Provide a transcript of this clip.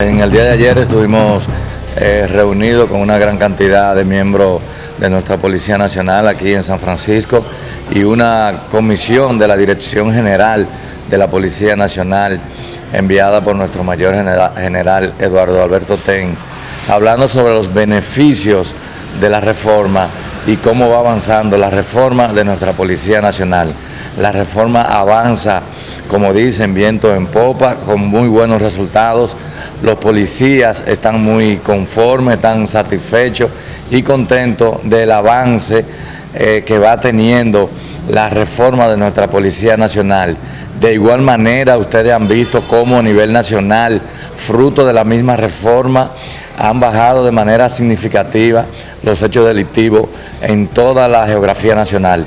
En el día de ayer estuvimos eh, reunidos con una gran cantidad de miembros de nuestra Policía Nacional aquí en San Francisco y una comisión de la Dirección General de la Policía Nacional enviada por nuestro mayor general Eduardo Alberto Ten, hablando sobre los beneficios de la reforma y cómo va avanzando la reforma de nuestra Policía Nacional. La reforma avanza, como dicen, viento en popa, con muy buenos resultados, los policías están muy conformes, están satisfechos y contentos del avance eh, que va teniendo la reforma de nuestra Policía Nacional. De igual manera, ustedes han visto cómo a nivel nacional, fruto de la misma reforma, han bajado de manera significativa los hechos delictivos en toda la geografía nacional.